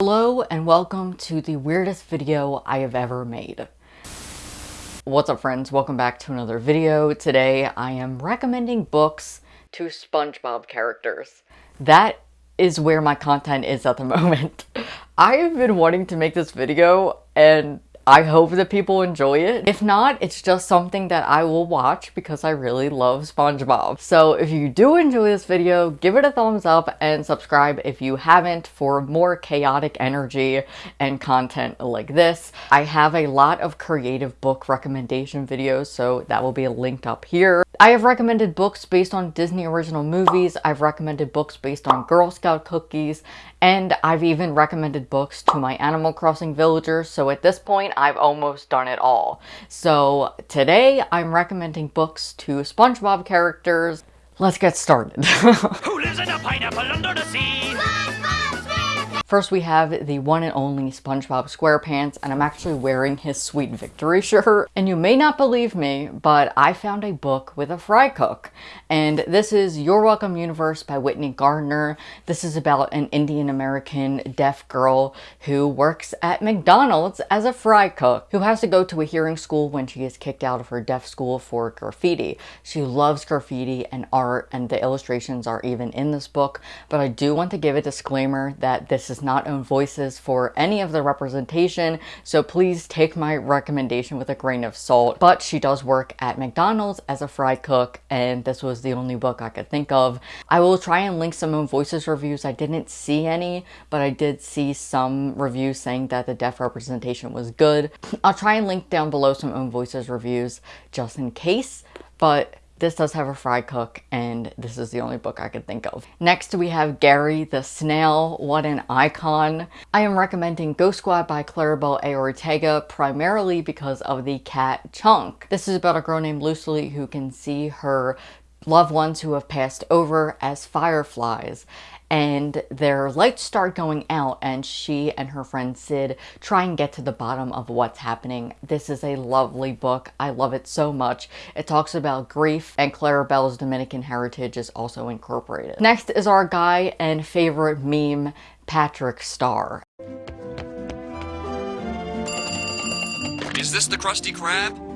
Hello and welcome to the weirdest video I have ever made. What's up friends? Welcome back to another video. Today I am recommending books to SpongeBob characters. That is where my content is at the moment. I have been wanting to make this video and I hope that people enjoy it. If not, it's just something that I will watch because I really love SpongeBob. So if you do enjoy this video, give it a thumbs up and subscribe if you haven't for more chaotic energy and content like this. I have a lot of creative book recommendation videos, so that will be linked up here. I have recommended books based on Disney original movies, I've recommended books based on Girl Scout cookies, and I've even recommended books to my Animal Crossing villagers, so at this point I've almost done it all. So today I'm recommending books to SpongeBob characters. Let's get started. Who lives in a pineapple under the sea? First we have the one and only SpongeBob SquarePants and I'm actually wearing his Sweet Victory shirt. And you may not believe me, but I found a book with a fry cook. And this is You're Welcome Universe by Whitney Gardner. This is about an Indian American deaf girl who works at McDonald's as a fry cook, who has to go to a hearing school when she is kicked out of her deaf school for graffiti. She loves graffiti and art and the illustrations are even in this book, but I do want to give a disclaimer that this is does not own voices for any of the representation, so please take my recommendation with a grain of salt. But she does work at McDonald's as a fry cook, and this was the only book I could think of. I will try and link some own voices reviews. I didn't see any, but I did see some reviews saying that the deaf representation was good. I'll try and link down below some own voices reviews just in case, but this does have a fry cook, and this is the only book I could think of. Next, we have Gary the Snail. What an icon. I am recommending Ghost Squad by Claribel A. Ortega primarily because of the cat Chunk. This is about a girl named Lucy who can see her loved ones who have passed over as fireflies and their lights start going out and she and her friend Sid try and get to the bottom of what's happening. This is a lovely book. I love it so much. It talks about grief and Claribel's Dominican heritage is also incorporated. Next is our guy and favorite meme, Patrick Star. Is this the Krusty Krab?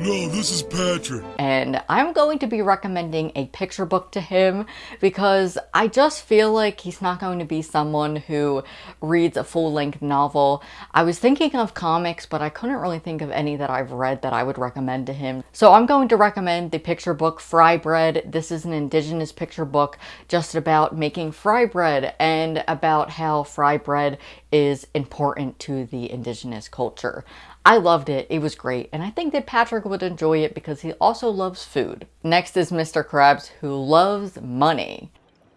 No, this is Patrick. And I'm going to be recommending a picture book to him because I just feel like he's not going to be someone who reads a full-length novel. I was thinking of comics, but I couldn't really think of any that I've read that I would recommend to him. So I'm going to recommend the picture book Fry Bread. This is an indigenous picture book just about making fry bread and about how fry bread is important to the indigenous culture. I loved it. It was great. And I think that Patrick would enjoy it because he also loves food. Next is Mr. Krabs who loves money.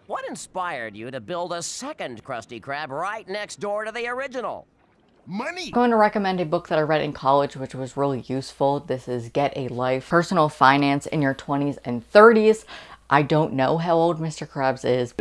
What inspired you to build a second Krusty Krab right next door to the original? Money! I'm going to recommend a book that I read in college which was really useful. This is Get a Life, Personal Finance in Your 20s and 30s. I don't know how old Mr. Krabs is.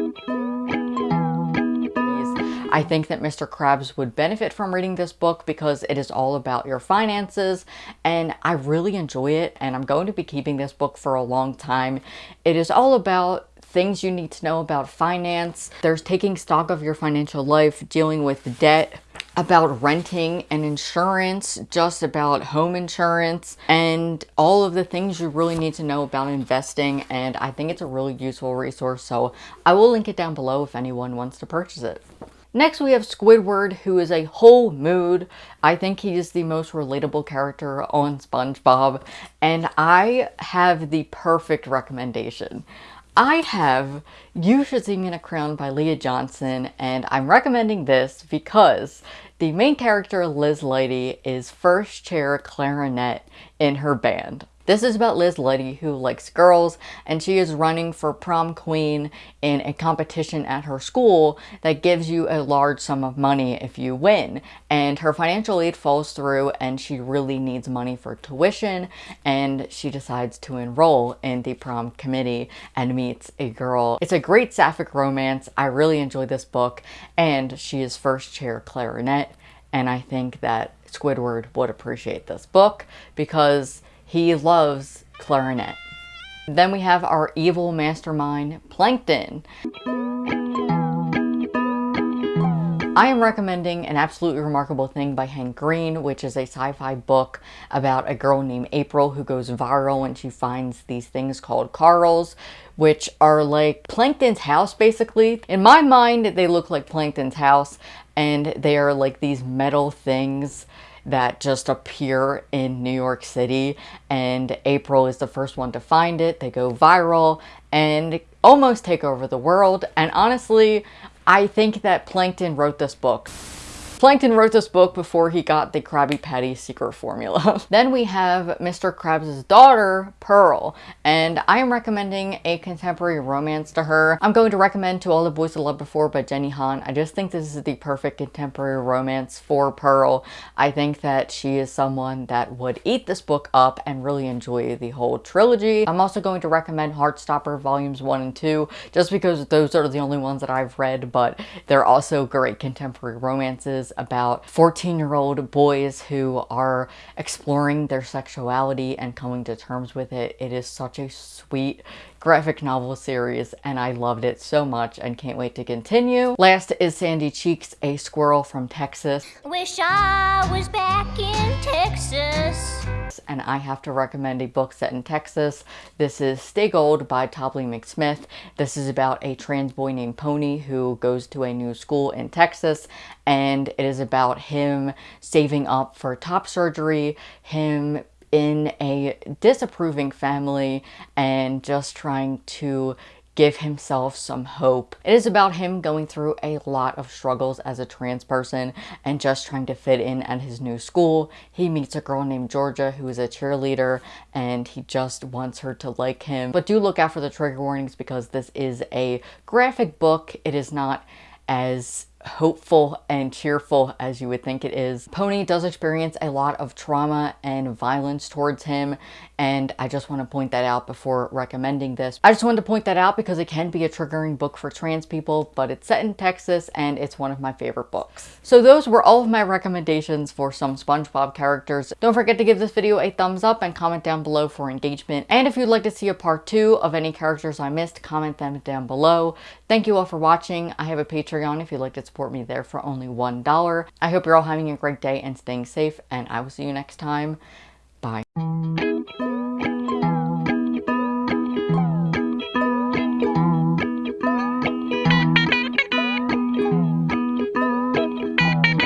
I think that Mr. Krabs would benefit from reading this book because it is all about your finances and I really enjoy it and I'm going to be keeping this book for a long time. It is all about things you need to know about finance. There's taking stock of your financial life, dealing with debt, about renting and insurance, just about home insurance, and all of the things you really need to know about investing. And I think it's a really useful resource, so I will link it down below if anyone wants to purchase it. Next we have Squidward, who is a whole mood. I think he is the most relatable character on SpongeBob, and I have the perfect recommendation. I have You Should See Me in a Crown by Leah Johnson, and I'm recommending this because the main character, Liz Lighty, is first chair clarinet in her band. This is about Liz Lighty who likes girls and she is running for prom queen in a competition at her school that gives you a large sum of money if you win. And her financial aid falls through and she really needs money for tuition and she decides to enroll in the prom committee and meets a girl. It's a great sapphic romance. I really enjoy this book and she is first chair clarinet and I think that Squidward would appreciate this book because he loves clarinet. Then we have our evil mastermind, Plankton. I am recommending An Absolutely Remarkable Thing by Hank Green, which is a sci-fi book about a girl named April who goes viral when she finds these things called Carls, which are like Plankton's house basically. In my mind, they look like Plankton's house and they are like these metal things that just appear in New York City and April is the first one to find it. They go viral and almost take over the world and honestly I think that Plankton wrote this book. Plankton wrote this book before he got the Krabby Patty secret formula. then we have Mr. Krabs' daughter, Pearl, and I am recommending a contemporary romance to her. I'm going to recommend To All the Boys I Loved Before by Jenny Han. I just think this is the perfect contemporary romance for Pearl. I think that she is someone that would eat this book up and really enjoy the whole trilogy. I'm also going to recommend Heartstopper Volumes 1 and 2, just because those are the only ones that I've read, but they're also great contemporary romances about 14 year old boys who are exploring their sexuality and coming to terms with it. It is such a sweet graphic novel series and I loved it so much and can't wait to continue. Last is Sandy Cheeks, a squirrel from Texas. Wish I was back in Texas. And I have to recommend a book set in Texas. This is Stay Gold by Tobly McSmith. This is about a trans boy named Pony who goes to a new school in Texas and it is about him saving up for top surgery, him in a disapproving family and just trying to give himself some hope. It is about him going through a lot of struggles as a trans person and just trying to fit in at his new school. He meets a girl named Georgia who is a cheerleader and he just wants her to like him. But do look out for the trigger warnings because this is a graphic book. It is not as hopeful and cheerful as you would think it is. Pony does experience a lot of trauma and violence towards him and I just want to point that out before recommending this. I just wanted to point that out because it can be a triggering book for trans people, but it's set in Texas and it's one of my favorite books. So those were all of my recommendations for some SpongeBob characters. Don't forget to give this video a thumbs up and comment down below for engagement. And if you'd like to see a part two of any characters I missed, comment them down below. Thank you all for watching. I have a Patreon if you'd like to support me there for only $1. I hope you're all having a great day and staying safe, and I will see you next time. Bye.